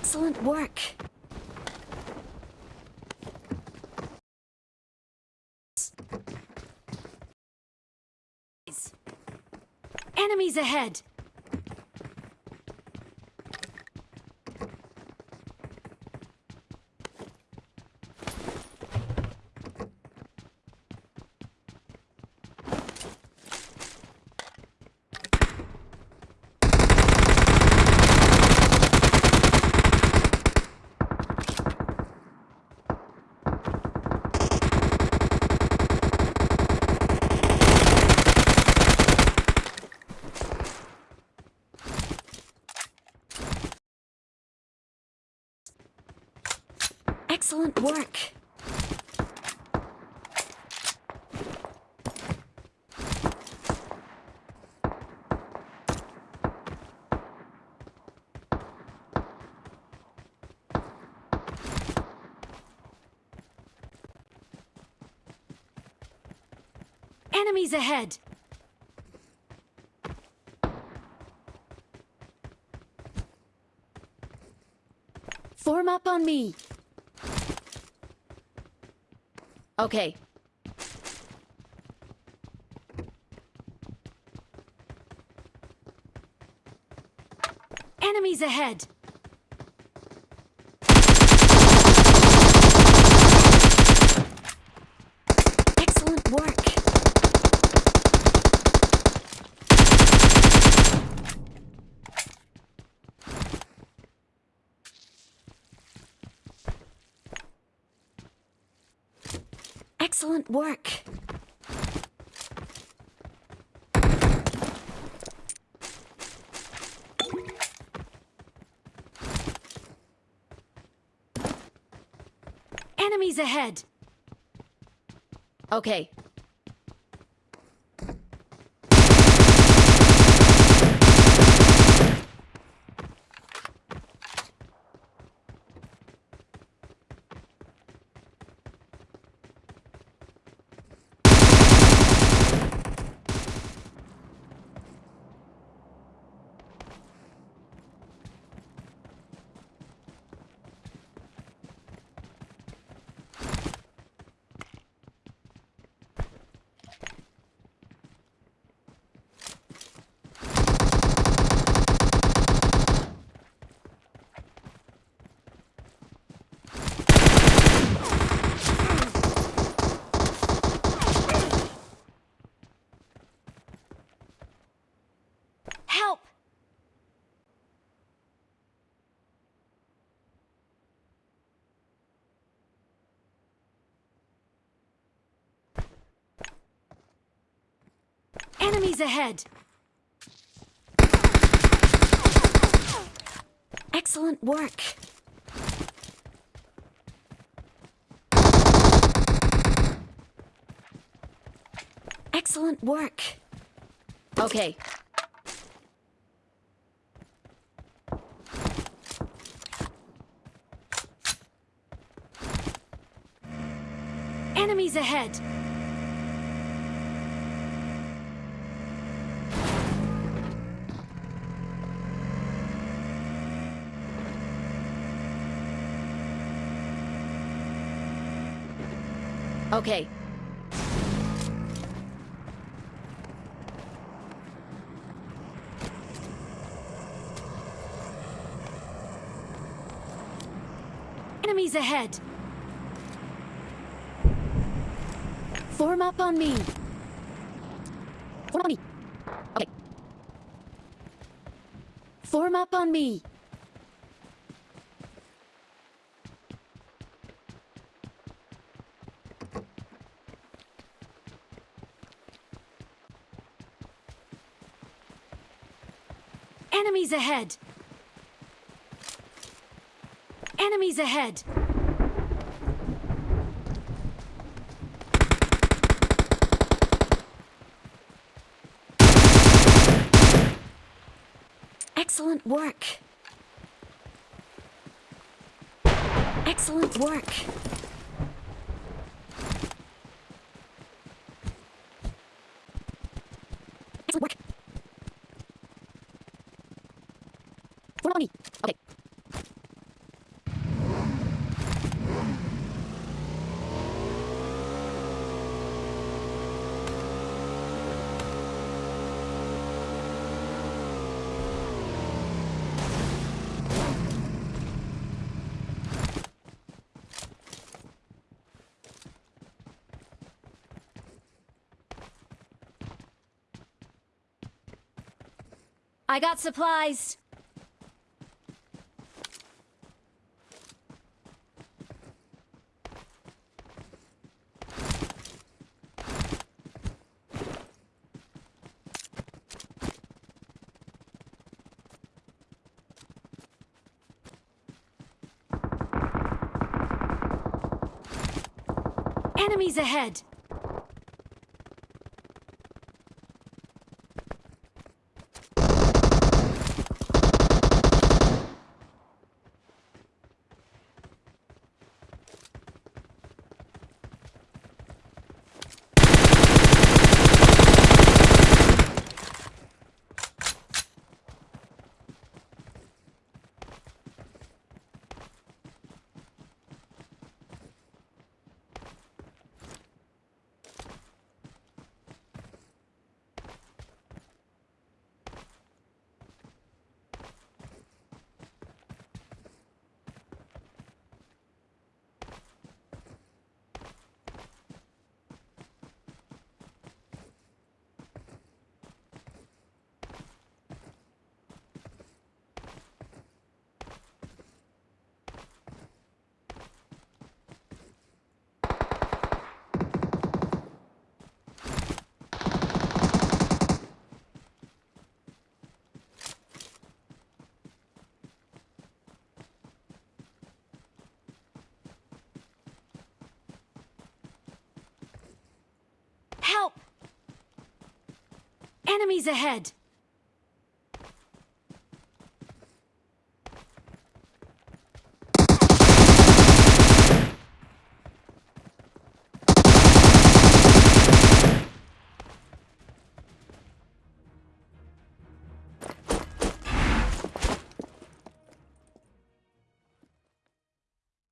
Excellent work. Enemies ahead! Excellent work. Enemies ahead! Form up on me. Okay. Enemies ahead! Excellent work. Excellent work. Enemies ahead. Okay. Ahead! Excellent work. Excellent work. Okay. Enemies ahead! Okay. Enemies ahead! Form up on me. Form on me. Okay. Form up on me. Enemies ahead. Enemies ahead. Excellent work. Excellent work. Excellent work. Form on me. Okay. I got supplies. Enemies ahead! Enemies ahead!